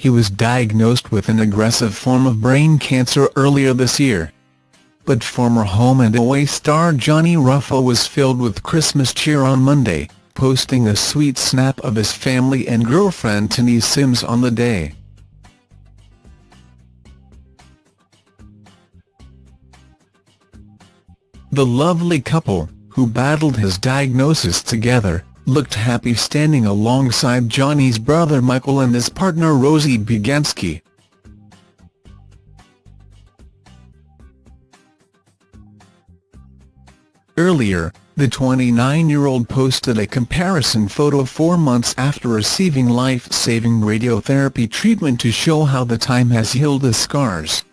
he was diagnosed with an aggressive form of brain cancer earlier this year. But former Home and Away star Johnny Ruffo was filled with Christmas cheer on Monday, posting a sweet snap of his family and girlfriend Tahnee Sims on the day. The lovely couple, who battled his diagnosis together, looked happy standing alongside Johnny's brother Michael and his partner Rosie Bieganski. Earlier, the 29-year-old posted a comparison photo four months after receiving life-saving radiotherapy treatment to show how the time has healed his scars.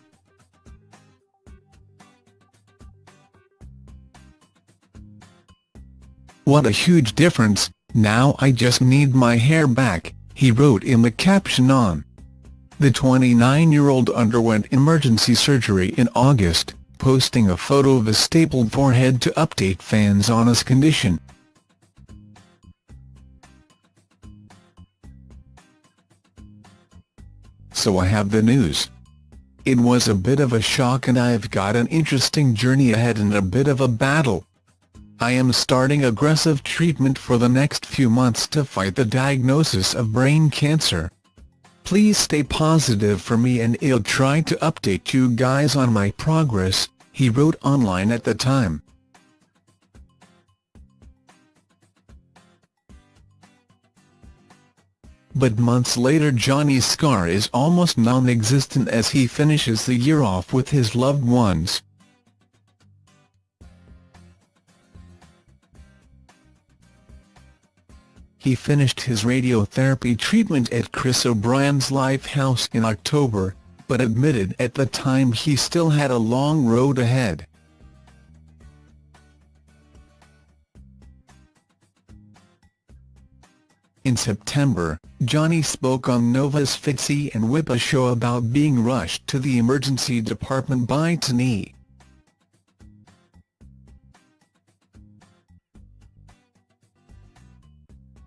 What a huge difference, now I just need my hair back, he wrote in the caption on. The 29-year-old underwent emergency surgery in August, posting a photo of a stapled forehead to update fans on his condition. So I have the news. It was a bit of a shock and I've got an interesting journey ahead and a bit of a battle. I am starting aggressive treatment for the next few months to fight the diagnosis of brain cancer. Please stay positive for me and I'll try to update you guys on my progress, he wrote online at the time. But months later Johnny's scar is almost non-existent as he finishes the year off with his loved ones. He finished his radiotherapy treatment at Chris O'Brien's Lifehouse in October, but admitted at the time he still had a long road ahead. In September, Johnny spoke on Nova's Fitzy and Wippa show about being rushed to the emergency department by Tahnee.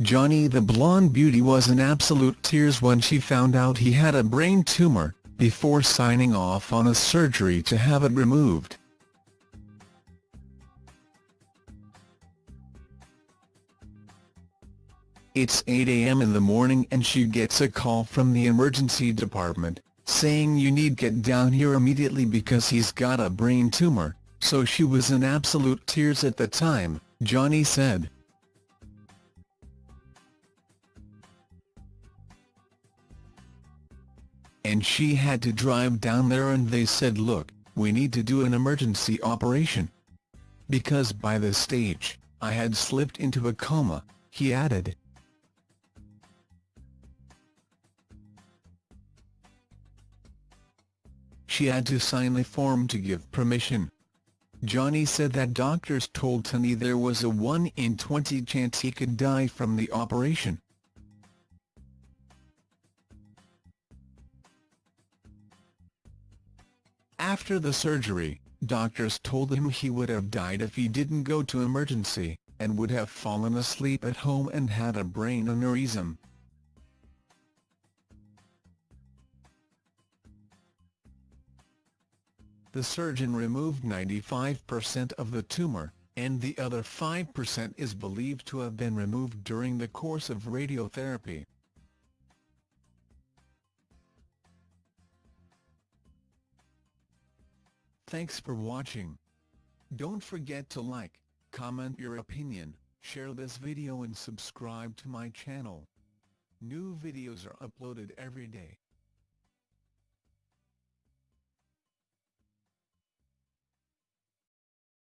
Johnny the blonde beauty was in absolute tears when she found out he had a brain tumour, before signing off on a surgery to have it removed. It's 8 a.m. in the morning and she gets a call from the emergency department, saying you need get down here immediately because he's got a brain tumour, so she was in absolute tears at the time, Johnny said. And she had to drive down there and they said look, we need to do an emergency operation. Because by this stage, I had slipped into a coma, he added. She had to sign a form to give permission. Johnny said that doctors told Tony there was a 1 in 20 chance he could die from the operation. After the surgery, doctors told him he would have died if he didn't go to emergency, and would have fallen asleep at home and had a brain aneurysm. The surgeon removed 95% of the tumor, and the other 5% is believed to have been removed during the course of radiotherapy. Thanks for watching. Don't forget to like, comment your opinion, share this video and subscribe to my channel. New videos are uploaded every day.